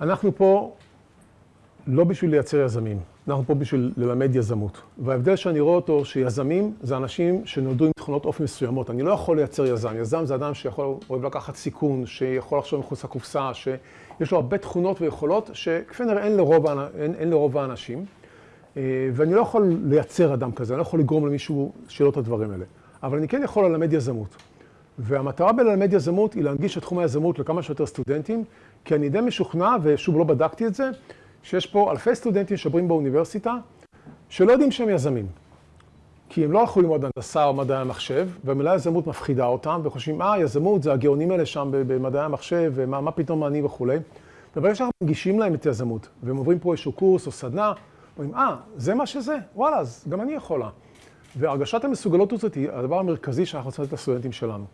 אנחנו פה לא בשביל לייצר יזמים, אנחנו פה בשביל ללמד יזמות. וההבדל שאני רואה אותו, שיזמים זה אנשים שנולדו עם תכונות אופי מסוימות. אני לא יכול לייצר יזם. יזם זה אדם שיכול, אוהב לקחת סיכון, שיכול לחשוב מחוץ לקופסה, שיש לו הרבה תכונות ויכולות שכפי נראה אין לרוב האנשים. ואני לא יכול לייצר אדם כזה, אני לא יכול לגרום למישהו לו את הדברים האלה. אבל אני כן יכול ללמד יזמות. והמטרה בללמד יזמות היא להנגיש את תחום היזמות לכמה שיותר סטודנטים, כי אני די משוכנע, ושוב לא בדקתי את זה, שיש פה אלפי סטודנטים שעוברים באוניברסיטה, שלא יודעים שהם יזמים. כי הם לא הלכו ללמוד הנדסה או מדעי המחשב, והמילה יזמות מפחידה אותם, וחושבים, אה, יזמות זה הגאונים האלה שם במדעי המחשב, ומה פתאום אני וכולי. וברגע שאנחנו מנגישים להם את היזמות, והם עוברים פה איזשהו קורס או סדנה, אומרים, אה, זה מה שזה? וואלה, אז גם אני יכולה. והרגשת המסוגלות הזאת היא הדבר המרכזי שאנחנו רוצים לתת לסטודנטים שלנו.